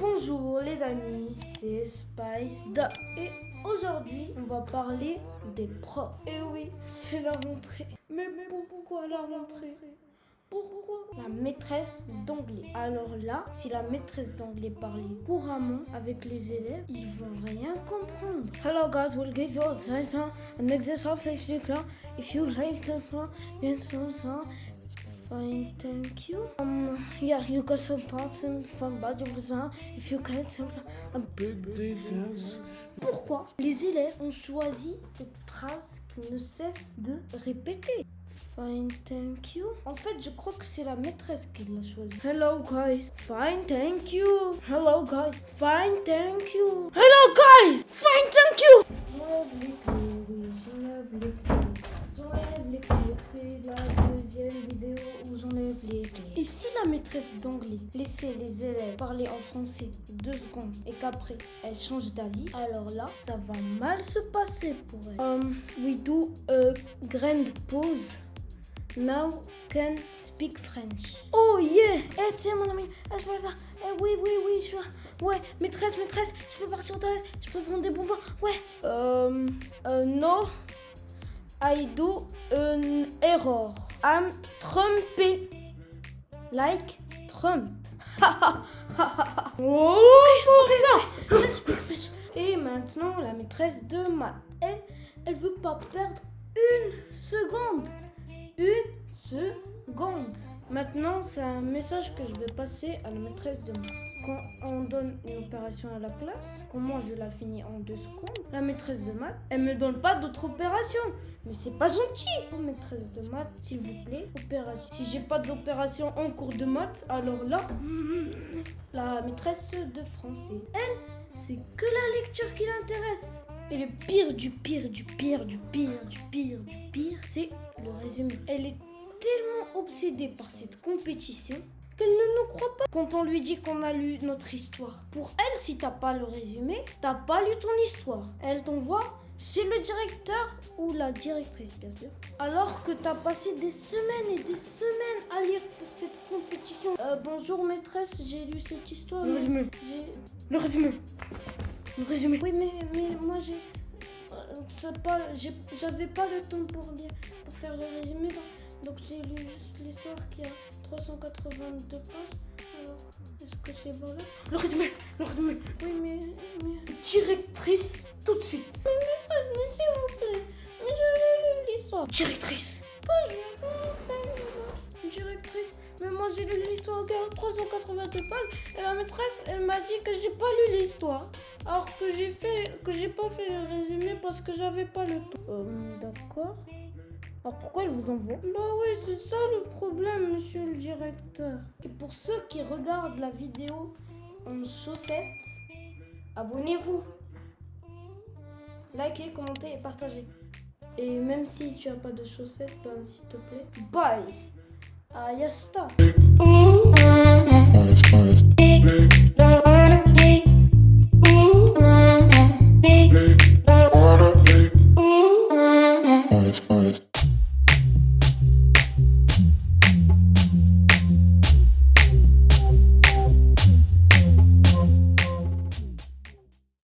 Bonjour les amis, c'est Spice Da. Et aujourd'hui, on va parler des profs. Et oui, c'est la rentrée. Mais pourquoi la rentrée? Pourquoi La maîtresse d'anglais? Alors là, si la maîtresse d'anglais parlait couramment avec les élèves, ils vont rien comprendre. Hello guys, we'll give you an exercise if you like Fine, thank you. Um, yeah, you got some parts from body if you can a big Pourquoi? Les élèves ont choisi cette phrase qu'ils ne cessent de répéter Fine, thank you. En fait, je crois que c'est la maîtresse qui l'a choisi. Hello, guys. Fine, thank you. Hello, guys. Fine, thank you. Hello, guys. Fine, thank you. Si la maîtresse d'anglais laissait les élèves parler en français deux secondes et qu'après elle change d'avis, alors là, ça va mal se passer pour elle. Um, we do a grand pause. Now can speak French. Oh yeah! Eh tiens mon ami, eh, je eh, oui, oui, oui, je vois. Ouais, maîtresse, maîtresse, je peux partir au toilette, je peux prendre des bonbons. Ouais. Euh, uh, no, I do an error. I'm trompé. Like Trump. oh, Et maintenant, la maîtresse de maths, elle, elle veut pas perdre une seconde. Une seconde. Maintenant, c'est un message que je vais passer à la maîtresse de maths. Quand on donne une opération à la classe, comment je la finis en deux secondes, la maîtresse de maths, elle me donne pas d'autre opération. Mais c'est pas gentil. Oh, maîtresse de maths, s'il vous plaît, opération. Si j'ai pas d'opération en cours de maths, alors là, la maîtresse de français, elle, c'est que la lecture qui l'intéresse. Et le pire du pire du pire du pire du pire du pire, c'est le résumé. Elle est tellement obsédée par cette compétition qu'elle ne nous croit pas quand on lui dit qu'on a lu notre histoire. Pour elle, si t'as pas le résumé, t'as pas lu ton histoire. Elle t'envoie chez le directeur ou la directrice, bien sûr. Alors que t'as passé des semaines et des semaines à lire pour cette compétition. Euh, bonjour maîtresse, j'ai lu cette histoire. Le résumé. Le résumé. Le résumé. Oui, mais, mais moi j'ai... Euh, j'avais pas, le temps pour lire, pour faire le résumé. Donc j'ai lu juste l'histoire qui a 382 pages. Alors, est-ce que c'est bon là? Le résumé Le résumé Oui, mais, mais... Directrice, tout de suite. Mais maîtresse, mais s'il vous plaît. Mais j'ai lu l'histoire. Directrice Pas Directrice mais moi j'ai lu l'histoire à 382 pages et la maîtresse elle m'a dit que j'ai pas lu l'histoire. Alors que j'ai fait que j'ai pas fait le résumé parce que j'avais pas le temps. Euh, d'accord. Alors pourquoi elle vous envoie Bah oui, c'est ça le problème, monsieur le directeur. Et pour ceux qui regardent la vidéo en chaussettes, abonnez-vous. Likez, commentez et partagez. Et même si tu as pas de chaussettes, ben s'il te plaît, bye. Ah, yasta.